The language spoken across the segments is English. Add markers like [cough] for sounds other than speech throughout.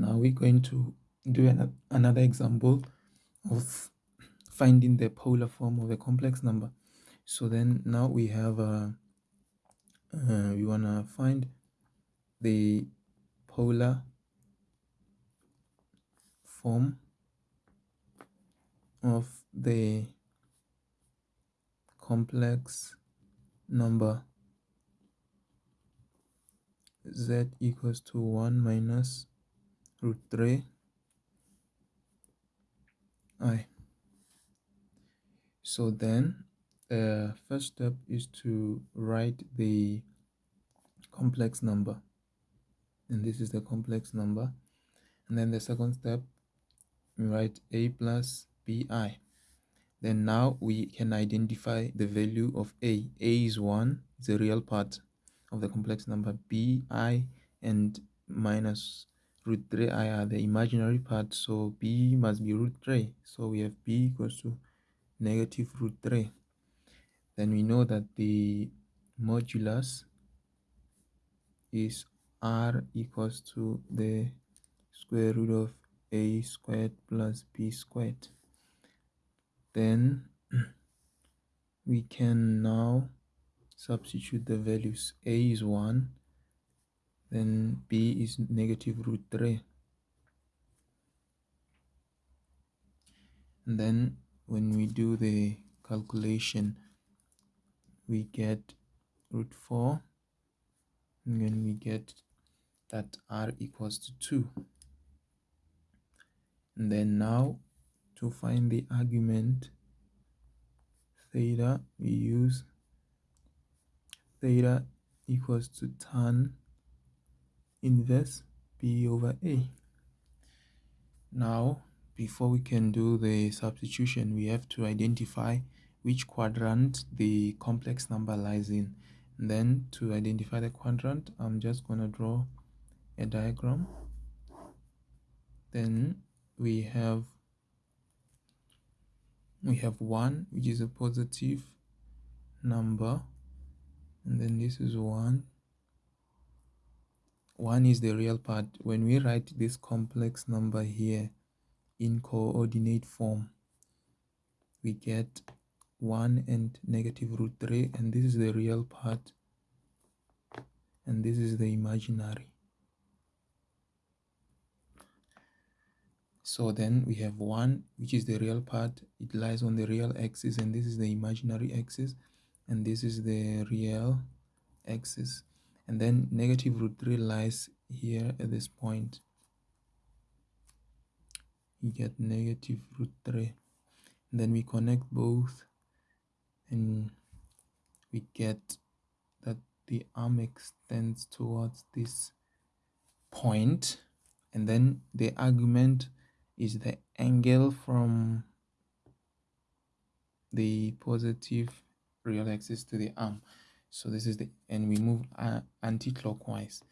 now we're going to do an, another example of finding the polar form of a complex number. So then now we have a uh, we want to find the polar form of the complex number z equals to 1 minus root 3 i. So then the first step is to write the complex number. And this is the complex number. And then the second step we write a plus bi then now we can identify the value of a. A is 1 is a real part of the complex number. Bi and minus root 3i are the imaginary part so b must be root 3 so we have b equals to negative root 3 then we know that the modulus is r equals to the square root of a squared plus b squared. Then [clears throat] we can now substitute the values. A is 1 then b is negative root 3 and then when we do the calculation we get root 4 and then we get that r equals to 2 and then now to find the argument theta we use theta equals to tan inverse b over a. Now before we can do the substitution we have to identify which quadrant the complex number lies in. And then to identify the quadrant i'm just going to draw a diagram. Then we have we have 1 which is a positive number. And then this is 1 1 is the real part. When we write this complex number here in coordinate form we get 1 and negative root 3 and this is the real part and this is the imaginary. So then we have 1 which is the real part. It lies on the real axis and this is the imaginary axis and this is the real axis and then negative root 3 lies here at this point. You get negative root 3 and then we connect both and we get that the arm extends towards this point. And then the argument is the angle from the positive real axis to the arm so this is the and we move uh, anti-clockwise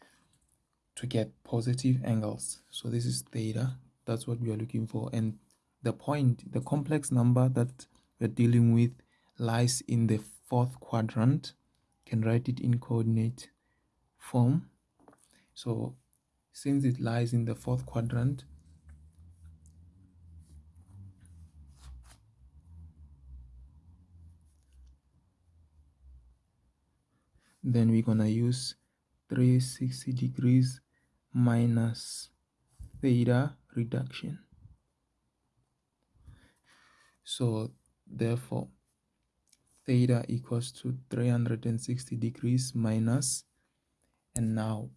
to get positive angles. So this is theta. That's what we are looking for. And the point the complex number that we're dealing with lies in the fourth quadrant. Can write it in coordinate form. So since it lies in the fourth quadrant then we're gonna use 360 degrees minus theta reduction. So therefore theta equals to 360 degrees minus and now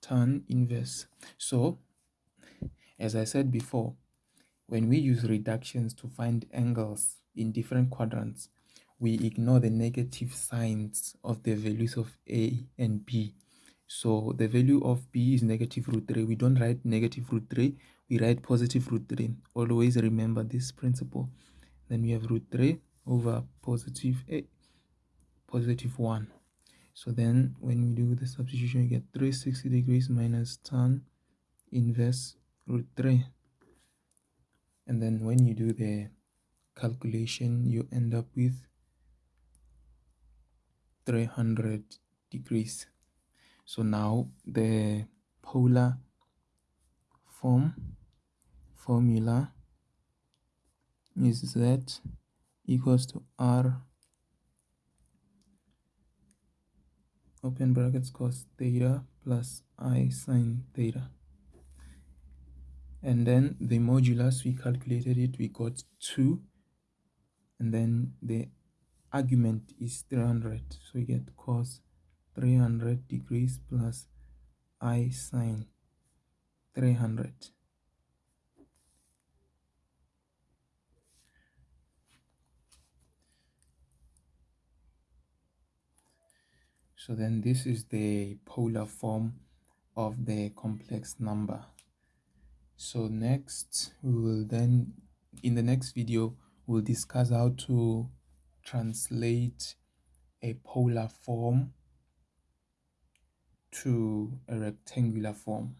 tan inverse. So as i said before when we use reductions to find angles in different quadrants we ignore the negative signs of the values of a and b. So the value of b is negative root 3 we don't write negative root 3 we write positive root 3 always remember this principle. Then we have root 3 over positive a positive 1 so then when we do the substitution you get 360 degrees minus tan inverse root 3 and then when you do the calculation you end up with 300 degrees. So now the polar form formula is z equals to r open brackets cos theta plus i sine theta. And then the modulus we calculated it we got 2 and then the argument is 300 so we get cos 300 degrees plus i sine 300 so then this is the polar form of the complex number. So next we will then in the next video we'll discuss how to translate a polar form to a rectangular form